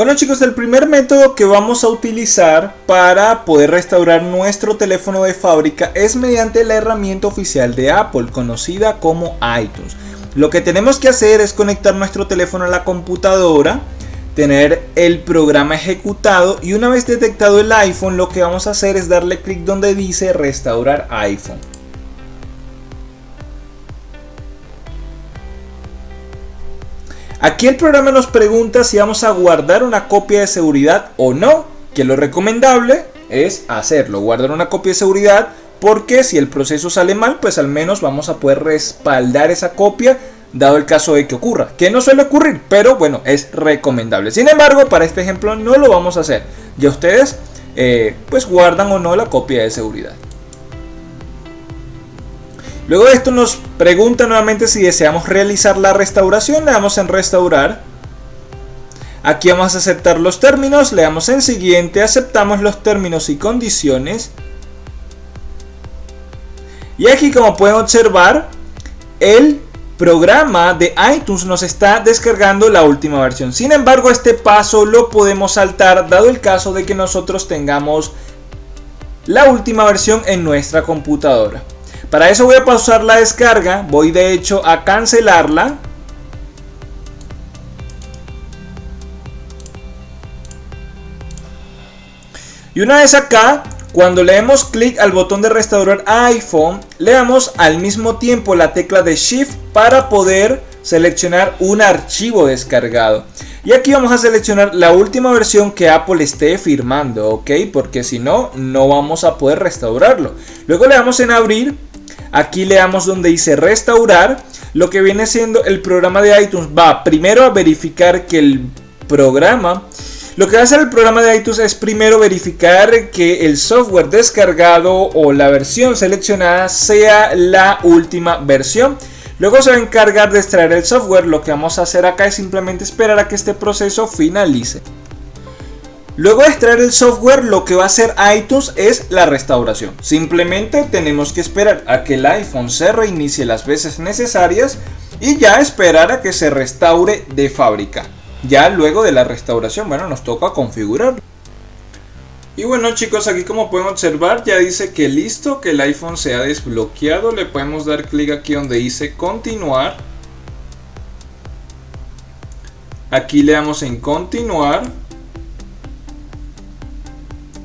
Bueno chicos, el primer método que vamos a utilizar para poder restaurar nuestro teléfono de fábrica es mediante la herramienta oficial de Apple, conocida como iTunes. Lo que tenemos que hacer es conectar nuestro teléfono a la computadora, tener el programa ejecutado y una vez detectado el iPhone lo que vamos a hacer es darle clic donde dice restaurar iPhone. Aquí el programa nos pregunta si vamos a guardar una copia de seguridad o no, que lo recomendable es hacerlo, guardar una copia de seguridad porque si el proceso sale mal, pues al menos vamos a poder respaldar esa copia dado el caso de que ocurra, que no suele ocurrir, pero bueno, es recomendable. Sin embargo, para este ejemplo no lo vamos a hacer. Ya ustedes eh, pues guardan o no la copia de seguridad. Luego de esto nos pregunta nuevamente si deseamos realizar la restauración, le damos en restaurar. Aquí vamos a aceptar los términos, le damos en siguiente, aceptamos los términos y condiciones. Y aquí como pueden observar, el programa de iTunes nos está descargando la última versión. Sin embargo, este paso lo podemos saltar dado el caso de que nosotros tengamos la última versión en nuestra computadora. Para eso voy a pausar la descarga, voy de hecho a cancelarla. Y una vez acá, cuando le damos clic al botón de restaurar iPhone, le damos al mismo tiempo la tecla de Shift para poder seleccionar un archivo descargado. Y aquí vamos a seleccionar la última versión que Apple esté firmando, ¿ok? Porque si no, no vamos a poder restaurarlo. Luego le damos en abrir Aquí le damos donde dice restaurar. Lo que viene siendo el programa de iTunes va primero a verificar que el programa... Lo que va a hacer el programa de iTunes es primero verificar que el software descargado o la versión seleccionada sea la última versión. Luego se va a encargar de extraer el software. Lo que vamos a hacer acá es simplemente esperar a que este proceso finalice. Luego de extraer el software, lo que va a hacer iTunes es la restauración. Simplemente tenemos que esperar a que el iPhone se reinicie las veces necesarias y ya esperar a que se restaure de fábrica. Ya luego de la restauración, bueno, nos toca configurarlo. Y bueno chicos, aquí como pueden observar ya dice que listo, que el iPhone se ha desbloqueado. Le podemos dar clic aquí donde dice continuar. Aquí le damos en continuar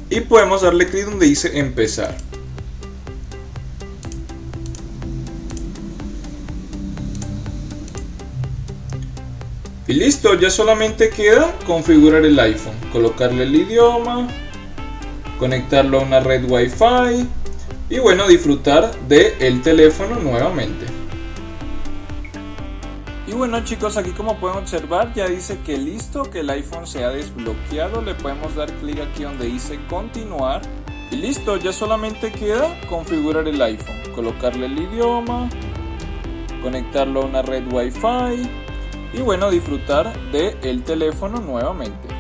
y podemos darle clic donde dice empezar. Y listo, ya solamente queda configurar el iPhone, colocarle el idioma, conectarlo a una red Wi-Fi y bueno, disfrutar del el teléfono nuevamente. Bueno chicos, aquí como pueden observar ya dice que listo, que el iPhone se ha desbloqueado. Le podemos dar clic aquí donde dice continuar. Y listo, ya solamente queda configurar el iPhone. Colocarle el idioma, conectarlo a una red Wi-Fi y bueno, disfrutar del el teléfono nuevamente.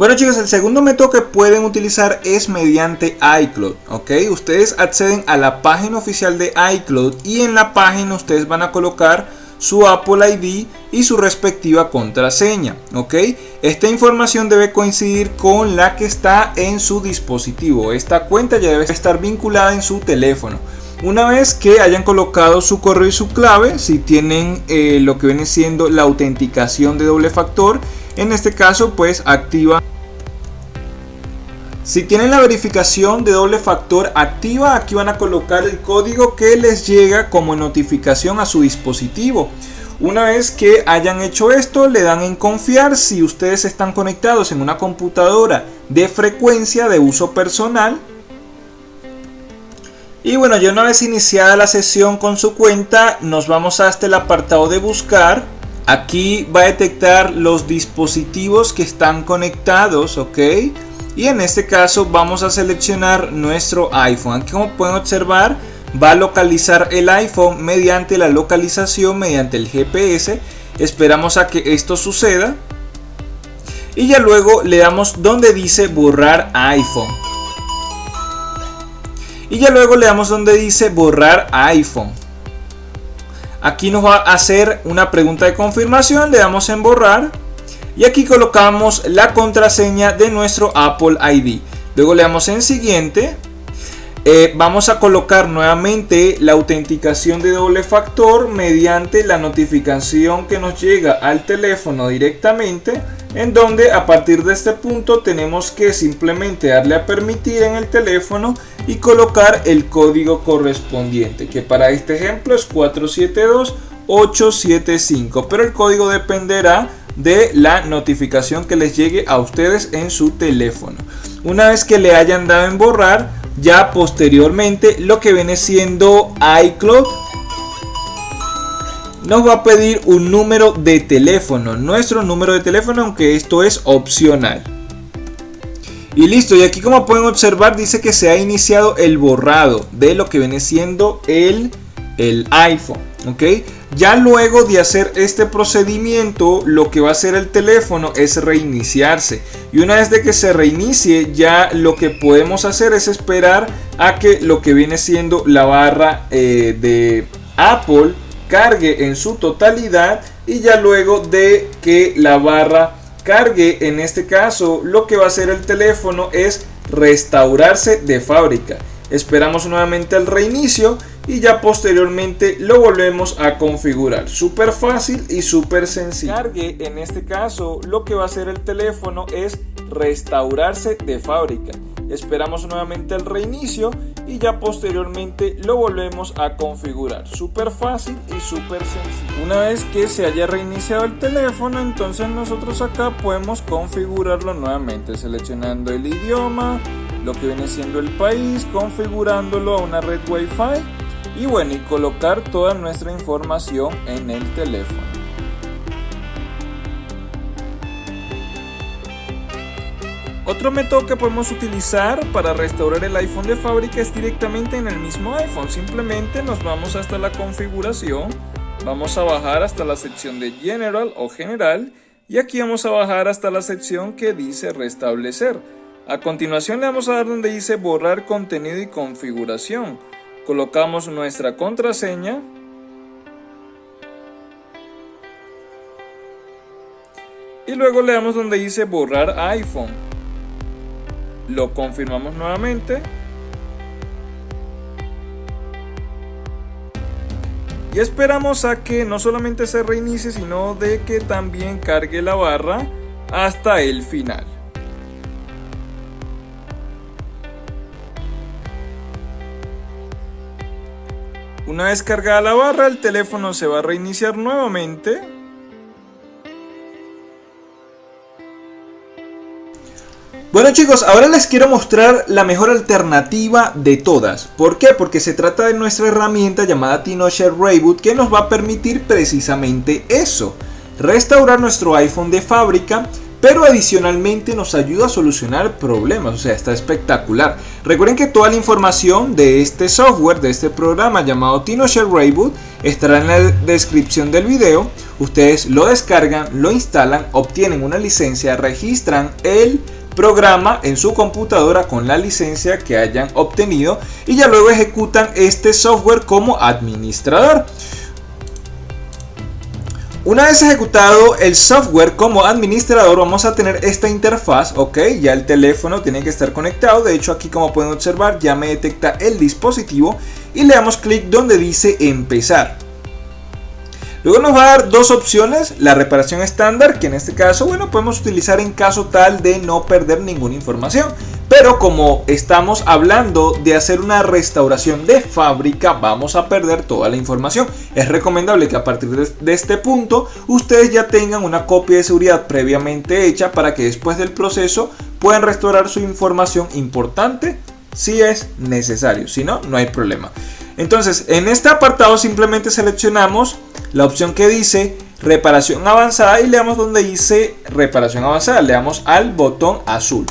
Bueno chicos, el segundo método que pueden utilizar es mediante iCloud, ¿ok? Ustedes acceden a la página oficial de iCloud y en la página ustedes van a colocar su Apple ID y su respectiva contraseña, ¿ok? Esta información debe coincidir con la que está en su dispositivo. Esta cuenta ya debe estar vinculada en su teléfono. Una vez que hayan colocado su correo y su clave, si tienen eh, lo que viene siendo la autenticación de doble factor, en este caso pues activa si tienen la verificación de doble factor activa, aquí van a colocar el código que les llega como notificación a su dispositivo. Una vez que hayan hecho esto, le dan en confiar si ustedes están conectados en una computadora de frecuencia de uso personal. Y bueno, ya una vez iniciada la sesión con su cuenta, nos vamos hasta el apartado de buscar. Aquí va a detectar los dispositivos que están conectados, ¿ok? y en este caso vamos a seleccionar nuestro iPhone. Aquí como pueden observar va a localizar el iPhone mediante la localización mediante el GPS esperamos a que esto suceda. Y ya luego le damos donde dice borrar iPhone. Y ya luego le damos donde dice borrar iPhone Aquí nos va a hacer una pregunta de confirmación, le damos en borrar y aquí colocamos la contraseña de nuestro Apple ID. Luego le damos en siguiente. Eh, vamos a colocar nuevamente la autenticación de doble factor mediante la notificación que nos llega al teléfono directamente en donde a partir de este punto tenemos que simplemente darle a permitir en el teléfono y colocar el código correspondiente que para este ejemplo es 472875 pero el código dependerá de la notificación que les llegue a ustedes en su teléfono. Una vez que le hayan dado en borrar ya posteriormente lo que viene siendo iCloud nos va a pedir un número de teléfono, nuestro número de teléfono, aunque esto es opcional. Y listo, y aquí como pueden observar dice que se ha iniciado el borrado de lo que viene siendo el, el iPhone, ¿ok? Ya luego de hacer este procedimiento, lo que va a hacer el teléfono es reiniciarse. Y una vez de que se reinicie, ya lo que podemos hacer es esperar a que lo que viene siendo la barra eh, de Apple cargue en su totalidad y ya luego de que la barra cargue en este caso lo que va a hacer el teléfono es restaurarse de fábrica. Esperamos nuevamente el reinicio y ya posteriormente lo volvemos a configurar. Súper fácil y súper sencillo. Cargue en este caso lo que va a hacer el teléfono es restaurarse de fábrica. Esperamos nuevamente el reinicio y ya posteriormente lo volvemos a configurar. Súper fácil y súper sencillo. Una vez que se haya reiniciado el teléfono entonces nosotros acá podemos configurarlo nuevamente seleccionando el idioma lo que viene siendo el país configurándolo a una red wifi y bueno y colocar toda nuestra información en el teléfono Otro método que podemos utilizar para restaurar el iPhone de fábrica es directamente en el mismo iPhone. Simplemente nos vamos hasta la configuración, vamos a bajar hasta la sección de General o General y aquí vamos a bajar hasta la sección que dice Restablecer. A continuación le vamos a dar donde dice Borrar contenido y configuración. Colocamos nuestra contraseña. Y luego le damos donde dice Borrar iPhone lo confirmamos nuevamente. Y esperamos a que no solamente se reinicie sino de que también cargue la barra hasta el final. Una vez cargada la barra, el teléfono se va a reiniciar nuevamente Bueno chicos, ahora les quiero mostrar la mejor alternativa de todas. ¿Por qué? Porque se trata de nuestra herramienta llamada TinoShare Reboot que nos va a permitir precisamente eso. Restaurar nuestro iPhone de fábrica, pero adicionalmente nos ayuda a solucionar problemas, o sea, está espectacular. Recuerden que toda la información de este software, de este programa llamado TinoShare Reboot, estará en la descripción del video. Ustedes lo descargan, lo instalan, obtienen una licencia, registran el programa en su computadora con la licencia que hayan obtenido y ya luego ejecutan este software como administrador. Una vez ejecutado el software como administrador vamos a tener esta interfaz, ok, ya el teléfono tiene que estar conectado, de hecho aquí como pueden observar ya me detecta el dispositivo y le damos clic donde dice empezar. Luego nos va a dar dos opciones, la reparación estándar, que en este caso, bueno, podemos utilizar en caso tal de no perder ninguna información. Pero como estamos hablando de hacer una restauración de fábrica, vamos a perder toda la información. Es recomendable que a partir de este punto, ustedes ya tengan una copia de seguridad previamente hecha para que después del proceso puedan restaurar su información importante si es necesario. Si no, no hay problema. Entonces, en este apartado simplemente seleccionamos la opción que dice reparación avanzada y le damos donde dice reparación avanzada, le damos al botón azul.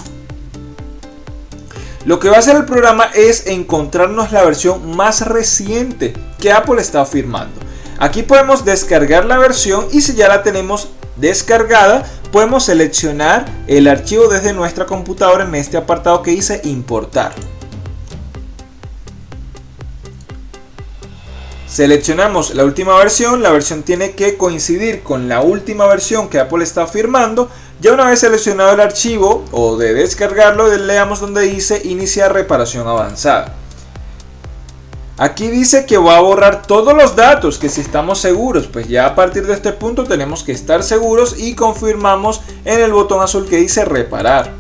Lo que va a hacer el programa es encontrarnos la versión más reciente que Apple está firmando. Aquí podemos descargar la versión y si ya la tenemos descargada, podemos seleccionar el archivo desde nuestra computadora en este apartado que dice importar. Seleccionamos la última versión, la versión tiene que coincidir con la última versión que Apple está firmando. Ya una vez seleccionado el archivo o de descargarlo, leamos donde dice iniciar reparación avanzada. Aquí dice que va a borrar todos los datos, que si estamos seguros, pues ya a partir de este punto tenemos que estar seguros y confirmamos en el botón azul que dice reparar.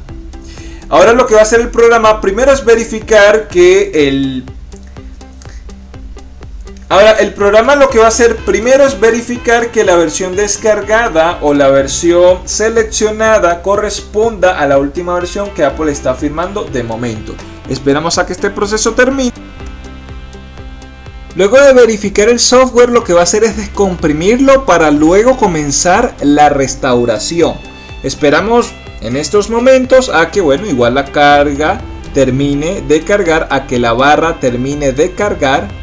Ahora lo que va a hacer el programa primero es verificar que el... Ahora el programa lo que va a hacer primero es verificar que la versión descargada o la versión seleccionada corresponda a la última versión que Apple está firmando de momento. Esperamos a que este proceso termine. Luego de verificar el software lo que va a hacer es descomprimirlo para luego comenzar la restauración. Esperamos en estos momentos a que bueno igual la carga termine de cargar, a que la barra termine de cargar.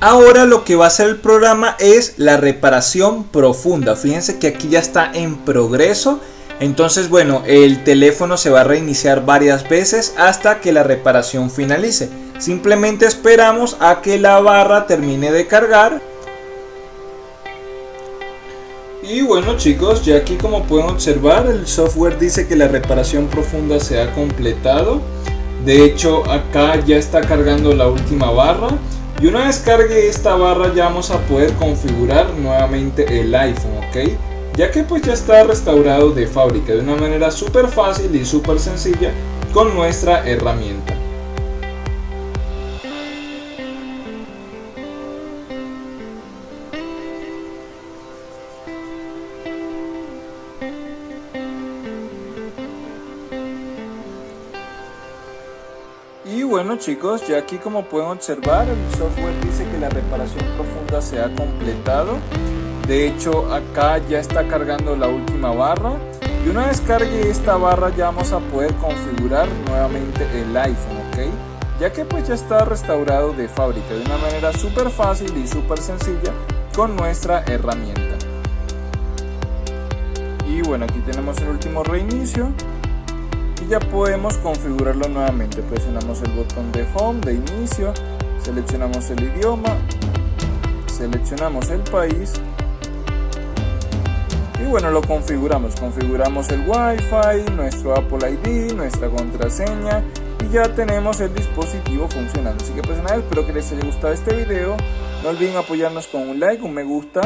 Ahora lo que va a hacer el programa es la reparación profunda. Fíjense que aquí ya está en progreso. Entonces bueno, el teléfono se va a reiniciar varias veces hasta que la reparación finalice. Simplemente esperamos a que la barra termine de cargar. Y bueno chicos, ya aquí como pueden observar el software dice que la reparación profunda se ha completado. De hecho acá ya está cargando la última barra. Y una vez cargue esta barra ya vamos a poder configurar nuevamente el iPhone, ¿ok? Ya que pues ya está restaurado de fábrica de una manera súper fácil y súper sencilla con nuestra herramienta. Chicos, ya aquí como pueden observar, el software dice que la reparación profunda se ha completado. De hecho, acá ya está cargando la última barra. Y una vez cargue esta barra ya vamos a poder configurar nuevamente el iPhone, ¿ok? Ya que pues ya está restaurado de fábrica de una manera súper fácil y súper sencilla con nuestra herramienta. Y bueno, aquí tenemos el último reinicio ya podemos configurarlo nuevamente. Presionamos el botón de home de inicio seleccionamos el idioma seleccionamos el país y bueno lo configuramos. Configuramos el wifi nuestro apple id nuestra contraseña y ya tenemos el dispositivo funcionando. Así que pues nada espero que les haya gustado este video. No olviden apoyarnos con un like un me gusta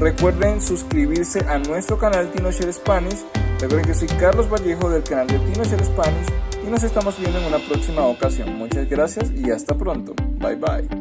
recuerden suscribirse a nuestro canal TinoShare Spanish Recuerden que soy Carlos Vallejo del canal de Tino Spanish y nos estamos viendo en una próxima ocasión. Muchas gracias y hasta pronto. Bye bye.